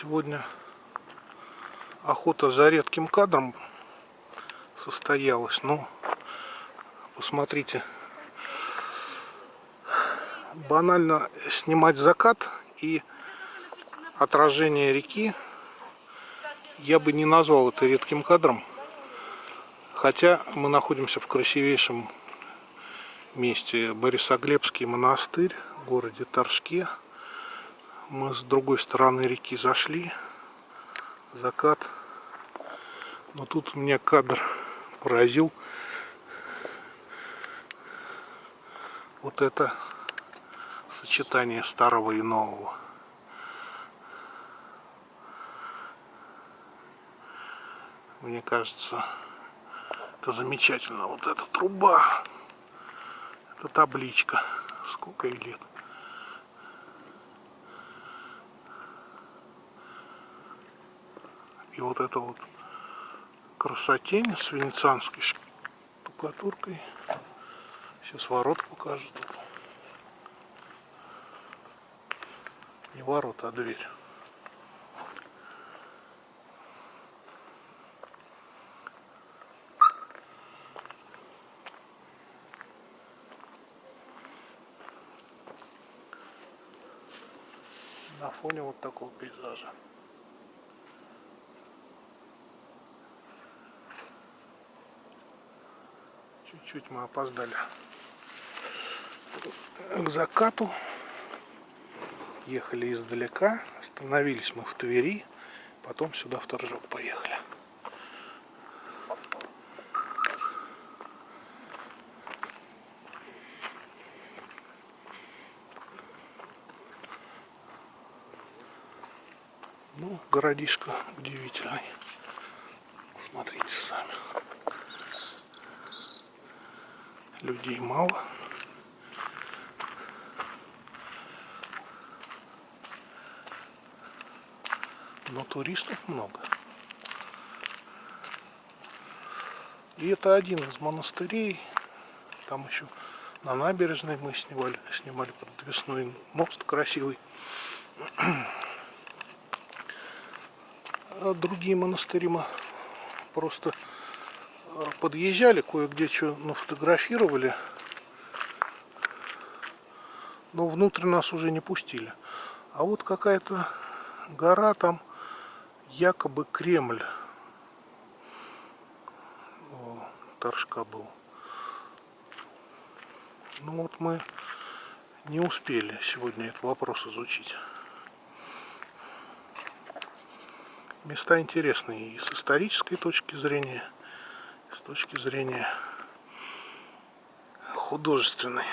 Сегодня охота за редким кадром состоялась. Но посмотрите, банально снимать закат и отражение реки я бы не назвал это редким кадром. Хотя мы находимся в красивейшем месте Борисоглебский монастырь в городе Торжке. Мы с другой стороны реки зашли. Закат. Но тут меня кадр поразил. Вот это сочетание старого и нового. Мне кажется, это замечательно. Вот эта труба, это табличка. Сколько ей лет? И вот это вот красотень с венецианской штукатуркой. Сейчас ворот покажут. Не ворота, а дверь. на фоне вот такого пейзажа. Чуть-чуть мы опоздали к закату. Ехали издалека, остановились мы в Твери, потом сюда в Торжок поехали. Ну, городишко удивительный. Смотрите сами. Людей мало. Но туристов много. И это один из монастырей. Там еще на набережной мы снимали, снимали подвесной мост красивый. А другие монастыри мы просто подъезжали, кое-где что нафотографировали, но внутрь нас уже не пустили. А вот какая-то гора там, якобы Кремль. О, Торжка был. Ну вот мы не успели сегодня этот вопрос изучить. Места интересные и с исторической точки зрения, с точки зрения художественной.